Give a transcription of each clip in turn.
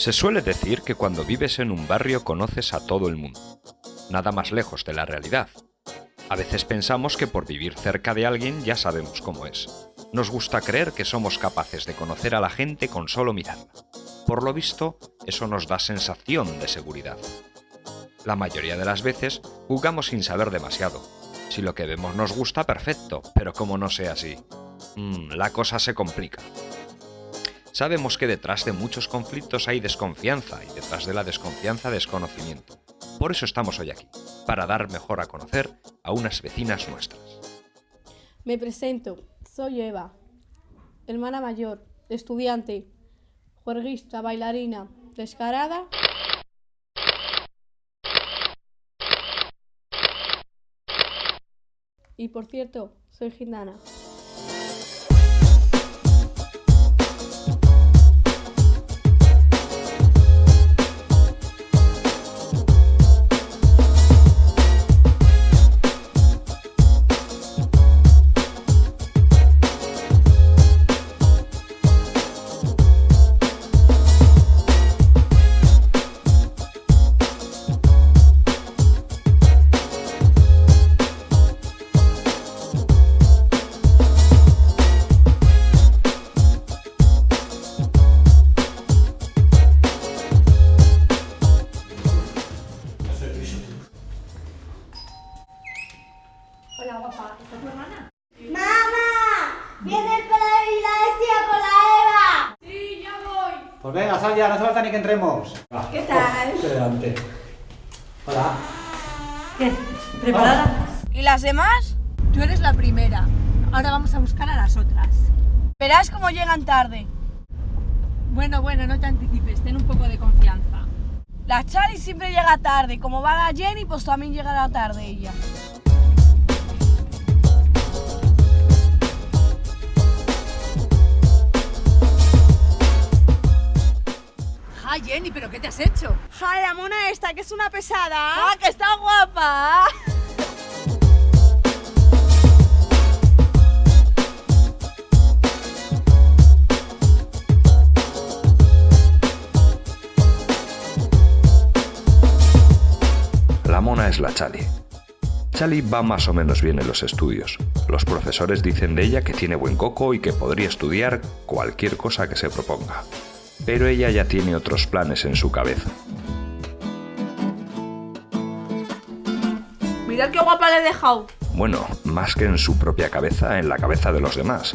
Se suele decir que cuando vives en un barrio conoces a todo el mundo. Nada más lejos de la realidad. A veces pensamos que por vivir cerca de alguien ya sabemos cómo es. Nos gusta creer que somos capaces de conocer a la gente con solo mirarla. Por lo visto, eso nos da sensación de seguridad. La mayoría de las veces jugamos sin saber demasiado. Si lo que vemos nos gusta, perfecto, pero como no sea así, mmm, la cosa se complica. Sabemos que detrás de muchos conflictos hay desconfianza y detrás de la desconfianza desconocimiento. Por eso estamos hoy aquí, para dar mejor a conocer a unas vecinas nuestras. Me presento, soy Eva, hermana mayor, estudiante, juerguista, bailarina, descarada. Y por cierto, soy gitana. Hola, guapa. ¿Esta es tu hermana? ¡Mamá! ¡Viene el y la bestia con la Eva! Sí, ya voy. Pues venga, sal ya, no hace falta ni que entremos. Va. ¿Qué tal? Oh, delante. Hola. ¿Qué? ¿Preparada? ¿Y las demás? Tú eres la primera. Ahora vamos a buscar a las otras. Verás cómo llegan tarde. Bueno, bueno, no te anticipes, ten un poco de confianza. La Chari siempre llega tarde. Como va la Jenny, pues también llegará tarde ella. Jenny, ¿pero qué te has hecho? ¡Ja, la mona esta, que es una pesada! ¡Ah, que está guapa! La mona es la Chali. Chali va más o menos bien en los estudios. Los profesores dicen de ella que tiene buen coco y que podría estudiar cualquier cosa que se proponga. Pero ella ya tiene otros planes en su cabeza. Mirad qué guapa le he dejado. Bueno, más que en su propia cabeza, en la cabeza de los demás.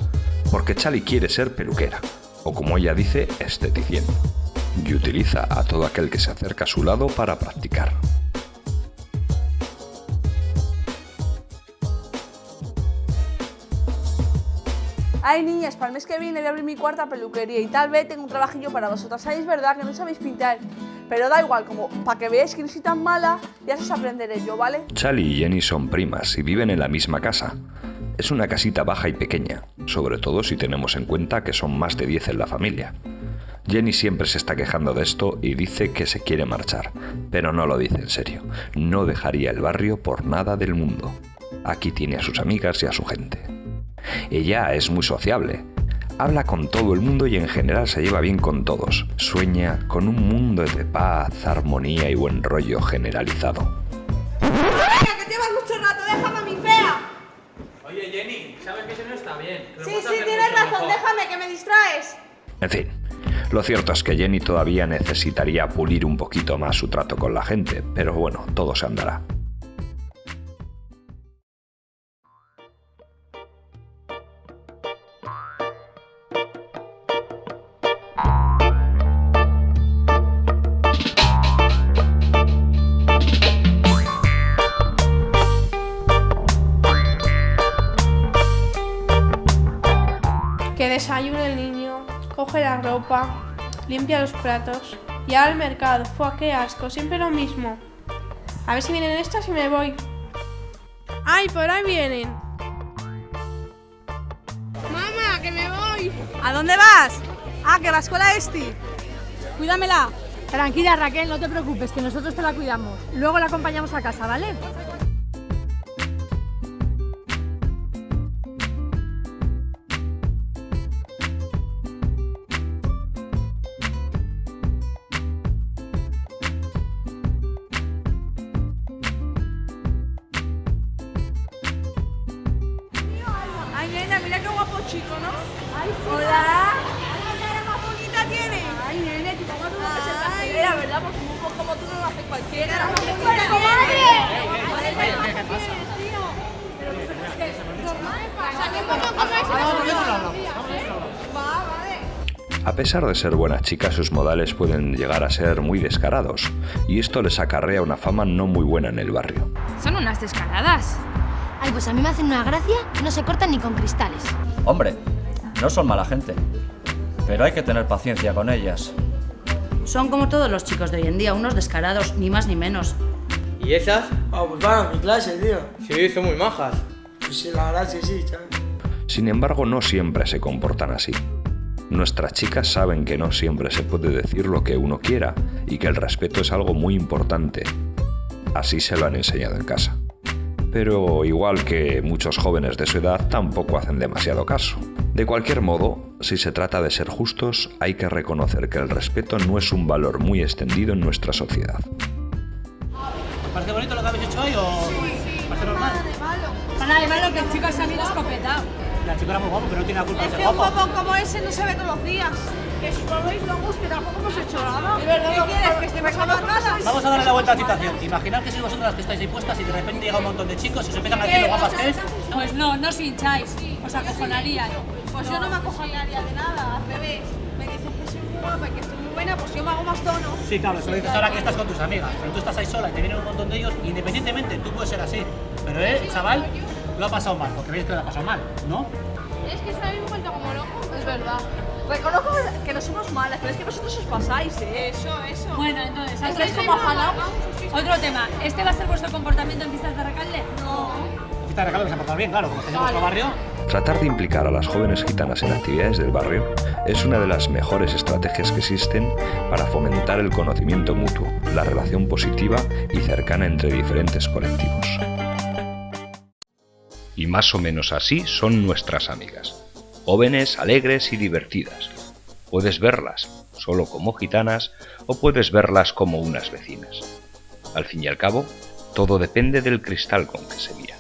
Porque Chali quiere ser peluquera, o como ella dice, esteticien. Y utiliza a todo aquel que se acerca a su lado para practicar. Ay, niñas, para el mes que viene voy a abrir mi cuarta peluquería y tal vez tengo un trabajillo para vosotras. Sabéis, verdad, que no sabéis pintar. Pero da igual, como para que veáis que no soy tan mala, ya os aprenderé yo, ¿vale? Chali y Jenny son primas y viven en la misma casa. Es una casita baja y pequeña, sobre todo si tenemos en cuenta que son más de 10 en la familia. Jenny siempre se está quejando de esto y dice que se quiere marchar, pero no lo dice en serio. No dejaría el barrio por nada del mundo. Aquí tiene a sus amigas y a su gente. Ella es muy sociable. Habla con todo el mundo y en general se lleva bien con todos. Sueña con un mundo de paz, armonía y buen rollo generalizado. ¡Venga, que llevas mucho rato! ¡Déjame a mi fea! Oye, Jenny, ¿sabes que eso no está bien? Sí, sí, tienes razón, mejor. déjame, que me distraes. En fin, lo cierto es que Jenny todavía necesitaría pulir un poquito más su trato con la gente, pero bueno, todo se andará. Que desayune el niño, coge la ropa, limpia los platos y ahora al mercado. Fue qué asco, siempre lo mismo. A ver si vienen estas y me voy. ¡Ay, por ahí vienen! ¡Mamá, que me voy! ¿A dónde vas? Ah, que a la escuela Esti. Cuídamela. Tranquila, Raquel, no te preocupes, que nosotros te la cuidamos. Luego la acompañamos a casa, ¿vale? Chico, ¿no? Hola. ¿Qué cara más bonita tiene? Ay, nene, tu mamá tuvo que ser pastelera, ¿verdad? Porque un poco como tú no lo hace cualquiera. ¡Pero comadre! A pesar de ser buenas chicas, sus modales pueden llegar a ser muy descarados, y esto les acarrea una fama no muy buena en el barrio. Son unas descaradas. Ay, pues a mí me hacen una gracia que no se cortan ni con cristales. Hombre, no son mala gente, pero hay que tener paciencia con ellas. Son como todos los chicos de hoy en día, unos descarados, ni más ni menos. ¿Y esas? Ah, pues van a mi clase, tío. Sí, son muy majas. Pues sí, la verdad es que sí, chaval. Sin embargo, no siempre se comportan así. Nuestras chicas saben que no siempre se puede decir lo que uno quiera y que el respeto es algo muy importante. Así se lo han enseñado en casa. Pero igual que muchos jóvenes de su edad tampoco hacen demasiado caso. De cualquier modo, si se trata de ser justos, hay que reconocer que el respeto no es un valor muy extendido en nuestra sociedad. ¿Os parece bonito lo que habéis hecho hoy o...? Sí, sí. ¿Parece normal? Nada de malo que el chico se ha ido escopetado. La chica era muy guapo, pero no tiene la culpa de Es ser que un guapo. como ese no se ve todos los días. Que si no veis lo gusto, tampoco hemos hecho nada. ¿Qué no, quieres? no, ¿Que estemos amarradas? Vamos a darle la vuelta a la situación. Imaginad que sois vosotras las que estáis ahí puestas y de repente llega un montón de chicos y os empiezan a decir lo guapas que es. Pues no, no os hincháis. Os acojonarían. Pues yo no me acojonaría de nada, al revés. Me dices que soy muy guapa y que estoy muy buena, pues yo me hago más tono. Sí, claro, eso lo dices ahora que estás con tus amigas. Pero tú estás ahí sola y te vienen un montón de ellos, independientemente, tú puedes ser así. Pero él, el chaval, lo ha pasado mal, porque veis que lo ha pasado mal, ¿no? Es que se habéis vuelto como locos. Es verdad. Reconozco que no somos malas, pero es que vosotros os pasáis, ¿eh? Eso, eso. Bueno, entonces, ¿Estáis ¿estáis como afanados? Otro tema. ¿Este va a ser vuestro comportamiento en fiestas de Recalde? No. Esta de regalo que se ha portado bien, claro, como está en nuestro barrio. Tratar de implicar a las jóvenes gitanas en actividades del barrio es una de las mejores estrategias que existen para fomentar el conocimiento mutuo, la relación positiva y cercana entre diferentes colectivos. Y más o menos así son nuestras amigas, jóvenes, alegres y divertidas. Puedes verlas solo como gitanas o puedes verlas como unas vecinas. Al fin y al cabo, todo depende del cristal con que se mira.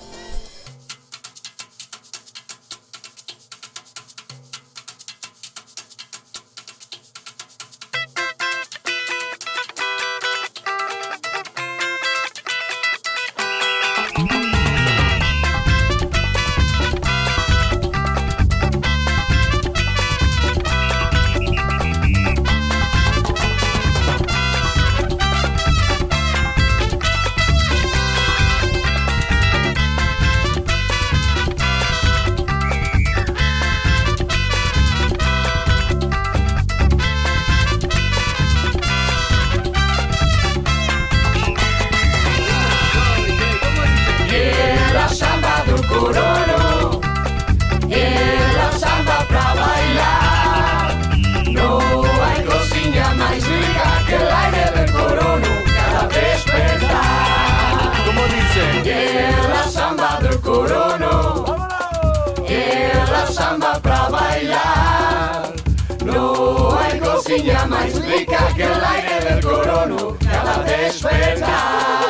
Que el aire del corono cada despertar.